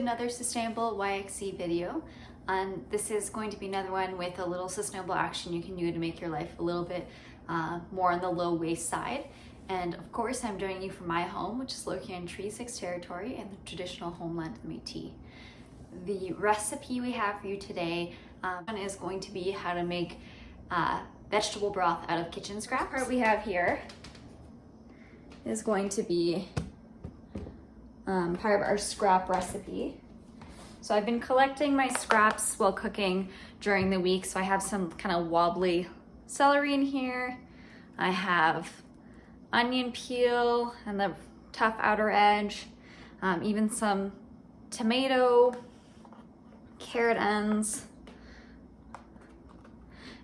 another Sustainable YXE video. And this is going to be another one with a little sustainable action you can do to make your life a little bit uh, more on the low waste side. And of course, I'm joining you from my home, which is located in Treaty 6 territory and the traditional homeland of Métis. The recipe we have for you today um, is going to be how to make uh, vegetable broth out of kitchen scraps. What we have here is going to be um, part of our scrap recipe. So I've been collecting my scraps while cooking during the week. So I have some kind of wobbly celery in here. I have onion peel and the tough outer edge, um, even some tomato, carrot ends,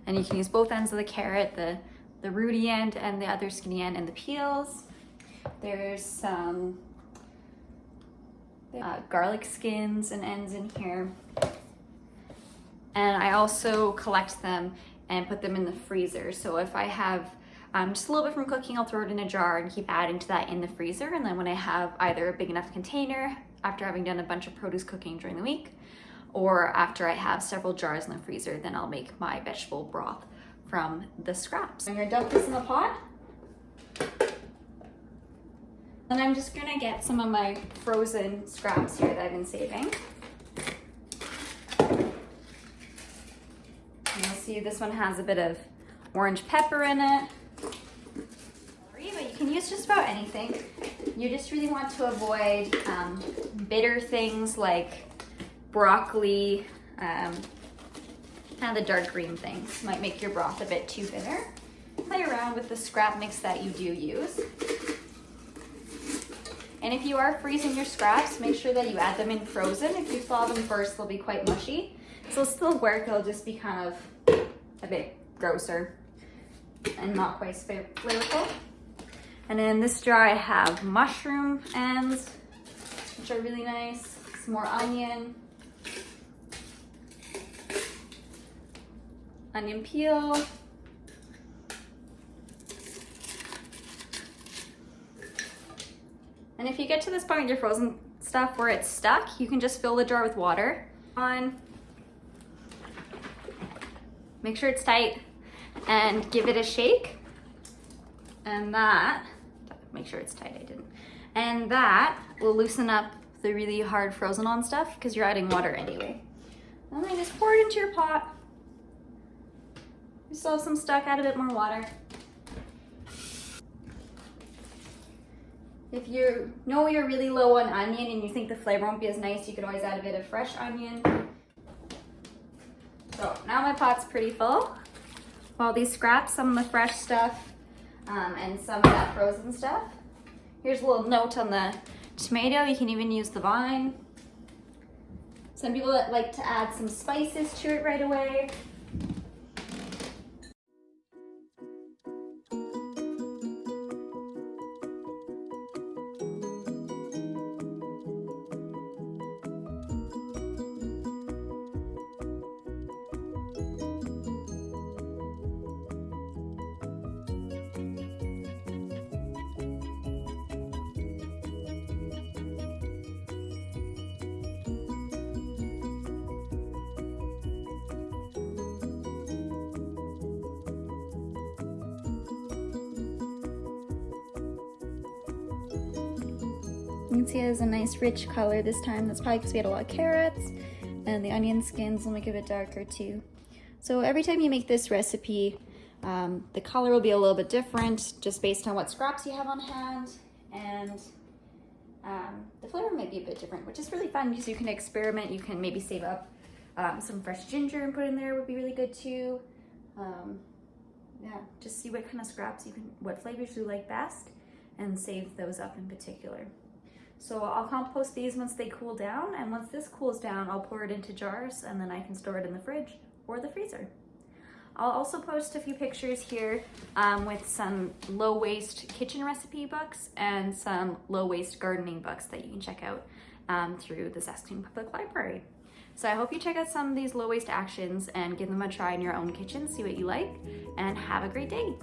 and you can use both ends of the carrot, the, the rooty end and the other skinny end and the peels. There's some uh, garlic skins and ends in here. And I also collect them and put them in the freezer. So if I have um, just a little bit from cooking, I'll throw it in a jar and keep adding to that in the freezer. And then when I have either a big enough container after having done a bunch of produce cooking during the week, or after I have several jars in the freezer, then I'll make my vegetable broth from the scraps. I'm gonna dump this in the pot. And I'm just gonna get some of my frozen scraps here that I've been saving. And you'll see this one has a bit of orange pepper in it. But you can use just about anything. You just really want to avoid um, bitter things like broccoli, um, kind of the dark green things. Might make your broth a bit too bitter. Play around with the scrap mix that you do use. And if you are freezing your scraps, make sure that you add them in frozen. If you thaw them first, they'll be quite mushy. So it'll still work, it'll just be kind of a bit grosser and not quite flavorful. And in this jar, I have mushroom ends, which are really nice. Some more onion. Onion peel. And if you get to this point with your frozen stuff where it's stuck, you can just fill the jar with water. On. Make sure it's tight and give it a shake. And that, make sure it's tight, I didn't. And that will loosen up the really hard frozen on stuff because you're adding water anyway. And then just pour it into your pot. You still have some stuck, add a bit more water. If you know you're really low on onion and you think the flavor won't be as nice, you can always add a bit of fresh onion. So now my pot's pretty full. All these scraps, some of the fresh stuff, um, and some of that frozen stuff. Here's a little note on the tomato. You can even use the vine. Some people like to add some spices to it right away. You can see it has a nice rich color this time. That's probably because we had a lot of carrots and the onion skins will make it a bit darker too. So every time you make this recipe, um, the color will be a little bit different just based on what scraps you have on hand and um, the flavor might be a bit different, which is really fun because you can experiment. You can maybe save up um, some fresh ginger and put in there would be really good too. Um, yeah, just see what kind of scraps you can, what flavors you like best and save those up in particular. So I'll compost these once they cool down and once this cools down, I'll pour it into jars and then I can store it in the fridge or the freezer. I'll also post a few pictures here um, with some low waste kitchen recipe books and some low waste gardening books that you can check out um, through the Saskatoon Public Library. So I hope you check out some of these low waste actions and give them a try in your own kitchen, see what you like, and have a great day.